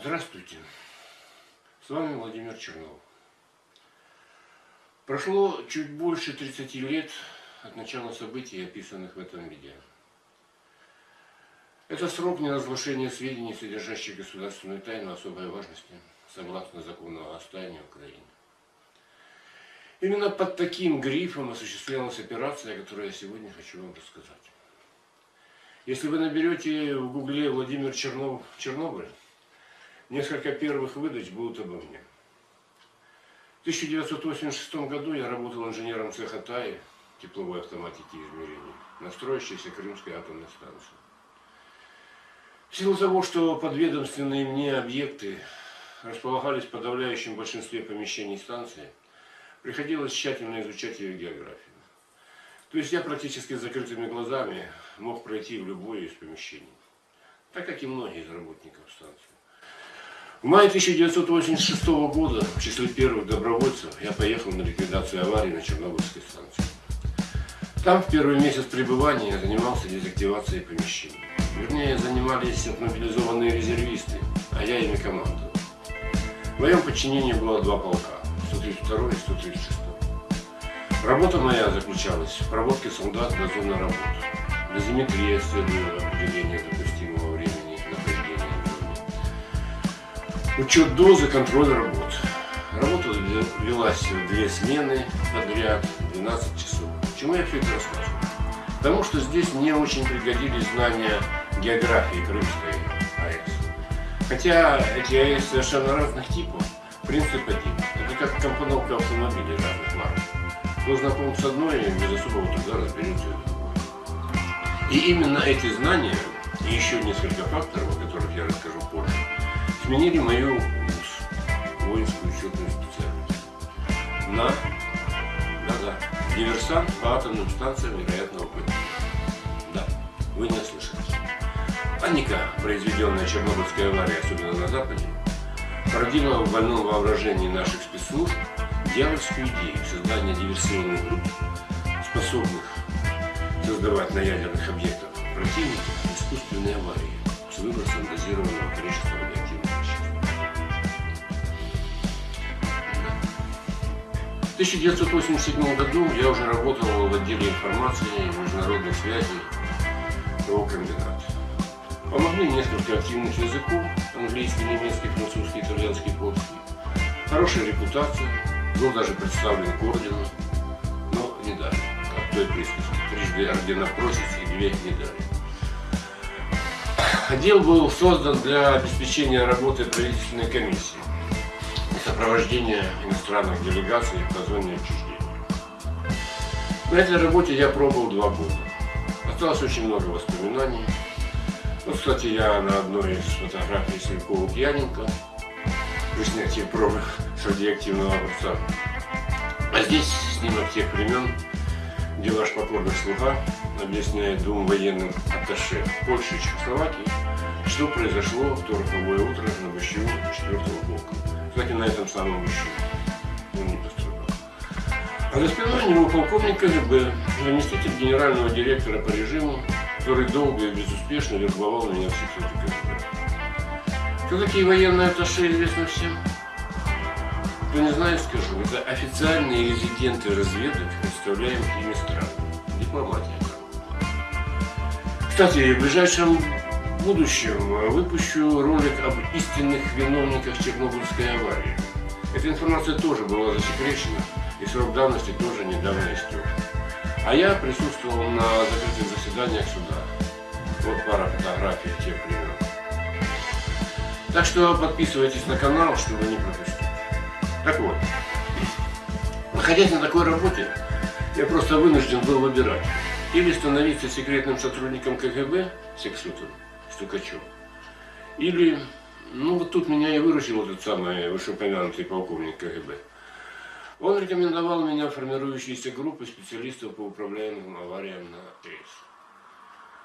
Здравствуйте. С вами Владимир Чернов. Прошло чуть больше 30 лет от начала событий, описанных в этом видео. Это срок неразглашения сведений, содержащих государственную тайну особой важности, согласно закону о стайне Украины. Именно под таким грифом осуществлялась операция, о которой я сегодня хочу вам рассказать. Если вы наберете в гугле Владимир Чернов Чернобыль, несколько первых выдач будут обо мне. В 1986 году я работал инженером цеха ТАИ, тепловой автоматики измерений, на строящейся Крымской атомной станции. В силу того, что подведомственные мне объекты располагались в подавляющем большинстве помещений станции, приходилось тщательно изучать ее географию. То есть я практически с закрытыми глазами мог пройти в любое из помещений, так как и многие из работников станции. В мае 1986 года в числе первых добровольцев я поехал на ликвидацию аварии на Чернобыльской станции. Там в первый месяц пребывания я занимался дезактивацией помещений. Вернее, занимались мобилизованные резервисты, а я ими командовал. В моем подчинении было два полка, 132 и 136. Работа моя заключалась в проводке солдат до зоны работы. Дозиметрия следует определение допустимого Учет дозы, контроль работ. Работа велась в две смены подряд, 12 часов. Почему я все это рассказываю? Потому что здесь мне очень пригодились знания географии Крымской АЭС. Хотя эти АЭС совершенно разных типов, принцип один. Это как компоновка автомобилей разных марок. Кто знаком с одной, без особого труда разберется И именно эти знания и еще несколько факторов, о которых я расскажу позже, сменили мою воинскую учетную специальность на да-да, диверсант по атомным станциям вероятного падения. Да, вы не ослышались. Паника, произведенная Чернобыльской аварией, особенно на Западе, породила в больном воображении наших спецслужб дьявольскую идею создания диверсионных групп, способных создавать на ядерных объектах противника искусственные аварии с выбросом дозированного количества радиоактивных В 1987 году я уже работал в отделе информации и международных связей ТО «Комбинат». Помогли несколько активных языков, английский, немецкий, французский, итальянский, польский. Хорошая репутация, был даже представлен к ордену, но не дали. Как той присказке. Трижды ордена просит и две не дали. Отдел был создан для обеспечения работы правительственной комиссии сопровождения иностранных делегаций по зоне отчуждения. На этой работе я пробовал два года. Осталось очень много воспоминаний. Вот, кстати, я на одной из фотографий Силькова пьяненько при снятии пробы с радиоактивного образца. А здесь снимок тех времен, где ваш покорный слуга объясняет двум военным атташе Польши и Чехословакии, что произошло в то роковое утро на ВЩУ 4 блока. Кстати, на этом самом ВЩУ он не пострадал. А за спиной него полковник КГБ, заместитель генерального директора по режиму, который долго и безуспешно вербовал меня в секрете КГБ. Кто такие военные атташе, известно всем. Кто не знает, скажу, это официальные резиденты разведок представляемых ими стран. Дипломатия. Кстати, в ближайшем будущем выпущу ролик об истинных виновниках Чернобыльской аварии. Эта информация тоже была засекречена, и срок давности тоже недавно истек. А я присутствовал на закрытых заседаниях суда. Вот пара фотографий тех времен. Так что подписывайтесь на канал, чтобы не пропустить. Так вот, находясь на такой работе, я просто вынужден был выбирать. Или становиться секретным сотрудником КГБ, сексутом, стукачом, или, ну вот тут меня и выручил этот самый вышеупомянутый полковник КГБ. Он рекомендовал меня в формирующиеся группы специалистов по управляемым авариям на ЭС.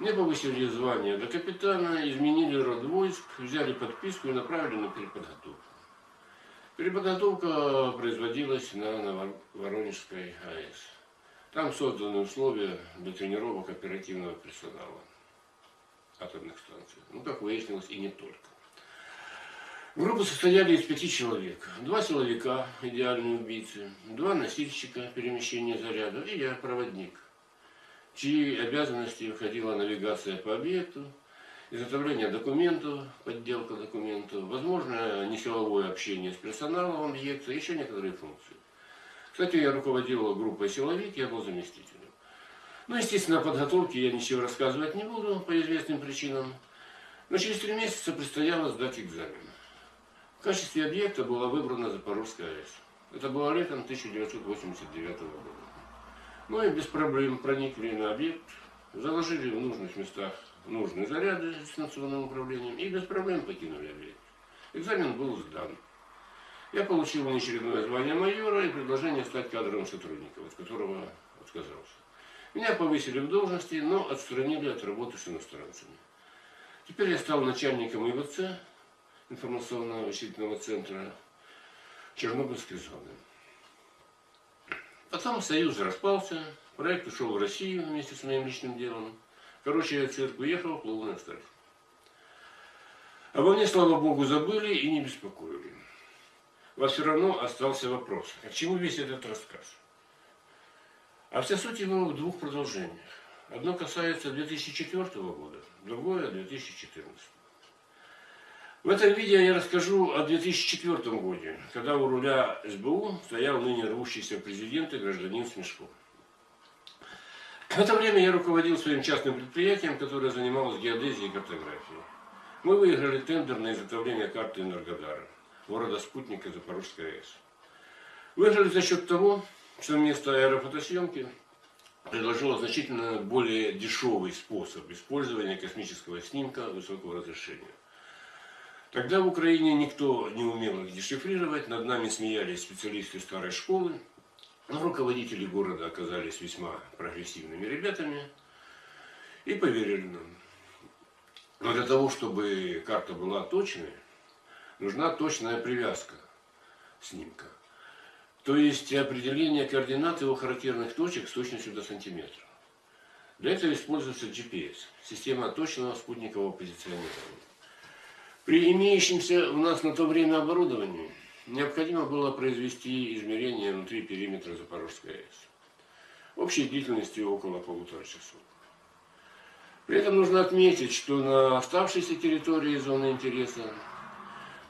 Мне повысили звание до капитана, изменили род войск, взяли подписку и направили на переподготовку. Переподготовка производилась на Воронежской АЭС. Там созданы условия для тренировок оперативного персонала атомных станций. Ну, как выяснилось, и не только. Группа состояли из пяти человек. Два силовика, идеальные убийцы, два носильщика перемещения заряда и я, проводник, чьи обязанности входила навигация по объекту, изготовление документов, подделка документов, возможно, несиловое общение с персоналом объекта, еще некоторые функции. Кстати, я руководил группой силовик, я был заместителем. Ну, естественно, о подготовке я ничего рассказывать не буду по известным причинам. Но через три месяца предстояло сдать экзамен. В качестве объекта была выбрана Запорожская АЭС. Это было летом 1989 года. Ну и без проблем проникли на объект, заложили в нужных местах нужные заряды с дистанционным управлением и без проблем покинули объект. Экзамен был сдан. Я получил внеочередное звание майора и предложение стать кадровым сотрудником, от которого отказался. Меня повысили в должности, но отстранили от работы с иностранцами. Теперь я стал начальником ИВЦ, информационного вычислительного центра Чернобыльской зоны. Потом союз распался, проект ушел в Россию вместе с моим личным делом. Короче, я в цирк уехал, плыл на старт. Обо мне, слава богу, забыли и не беспокоили. Но все равно остался вопрос, а к чему весь этот рассказ? А вся суть его в двух продолжениях. Одно касается 2004 года, другое 2014. В этом видео я расскажу о 2004 году, когда у руля СБУ стоял ныне рвущийся президент и гражданин Смешков. В это время я руководил своим частным предприятием, которое занималось геодезией и картографией. Мы выиграли тендер на изготовление карты Энергодара, города-спутника Запорожской АЭС. Выиграли за счет того, что вместо аэрофотосъемки предложило значительно более дешевый способ использования космического снимка высокого разрешения. Тогда в Украине никто не умел их дешифрировать, над нами смеялись специалисты старой школы, но руководители города оказались весьма прогрессивными ребятами и поверили нам. Но для того, чтобы карта была точной, нужна точная привязка снимка. То есть определение координат его характерных точек с точностью до сантиметра. Для этого используется GPS, система точного спутникового позиционирования. При имеющемся у нас на то время оборудовании необходимо было произвести измерения внутри периметра Запорожской АЭС. Общей длительностью около полутора часов. При этом нужно отметить, что на оставшейся территории зоны интереса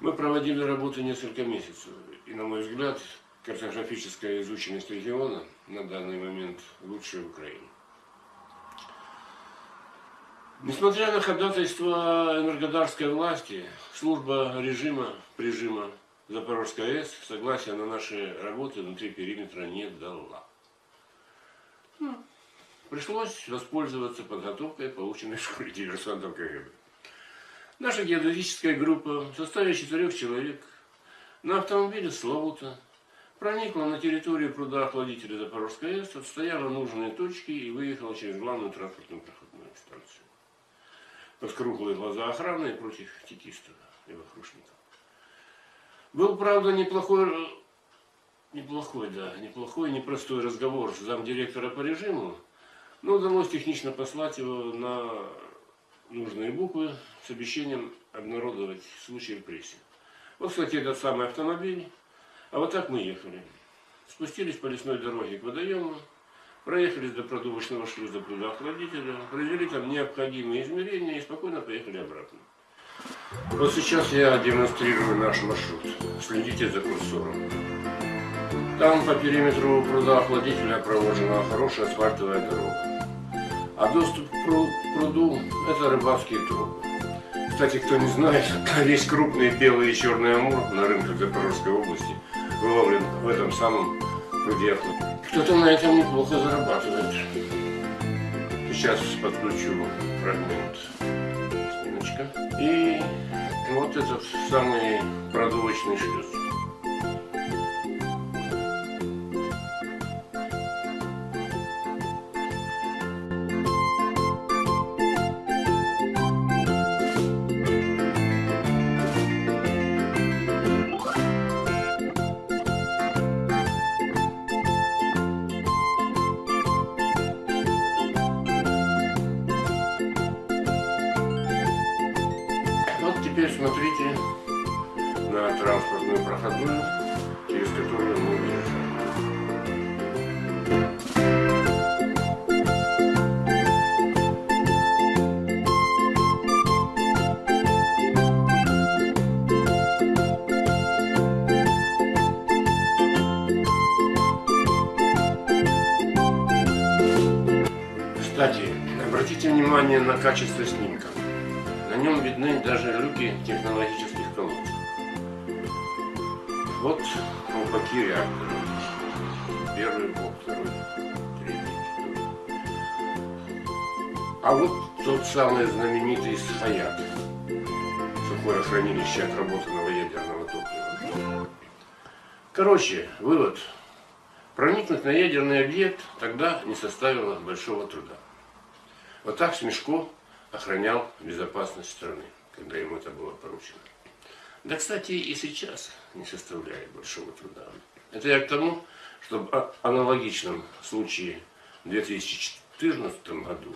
мы проводили работу несколько месяцев. И, на мой взгляд, картографическая изученность региона на данный момент лучшая в Украине. Несмотря на ходатайство энергодарской власти, служба режима, прижима Запорожской АЭС согласия на наши работы внутри периметра не дала. Ну, пришлось воспользоваться подготовкой, полученной в школе диверсантов КГБ. Наша геодезическая группа в составе четырех человек на автомобиле Славута проникла на территорию пруда охладителя Запорожской АЭС, отстояла нужные точки и выехала через главную транспортную проходную станцию. Под круглые глаза охраны против текистов и вокрушников. Был, правда, неплохой, неплохой, да, неплохой, непростой разговор с замдиректора по режиму, но удалось технично послать его на нужные буквы с обещанием обнародовать случай в прессе. Вот, кстати, этот самый автомобиль а вот так мы ехали. Спустились по лесной дороге к водоему, проехались до продувочного шлюза пруда охладителя, провели там необходимые измерения и спокойно поехали обратно. Вот сейчас я демонстрирую наш маршрут. Следите за курсором. Там по периметру пруда охладителя проложена хорошая асфальтовая дорога. А доступ к пруду – это рыбацкие трубы. Кстати, кто не знает, весь крупный белый и черный амур на рынках Запорожской области выловлен в этом самом пруде. Кто-то на этом неплохо зарабатывает. Сейчас подключу фрагмент снимочка. И вот этот самый продувочный шлюз. Теперь смотрите, на транспортную проходную, через которую мы уезжаем. Кстати, обратите внимание на качество снимка. Нем видны даже люки технологических колодцев. Вот колпаки реактора. Первый блок, второй, третий, четвертый. А вот тот самый знаменитый Схаят. Сухое хранилище отработанного ядерного топлива. Короче, вывод. Проникнуть на ядерный объект тогда не составило большого труда. Вот так Смешко охранял безопасность страны, когда ему это было поручено. Да, кстати, и сейчас не составляет большого труда. Это я к тому, что в аналогичном случае в 2014 году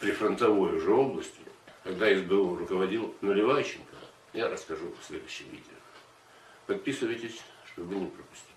при фронтовой уже области, когда СБУ руководил Наливайченко, я расскажу в следующем видео. Подписывайтесь, чтобы не пропустить.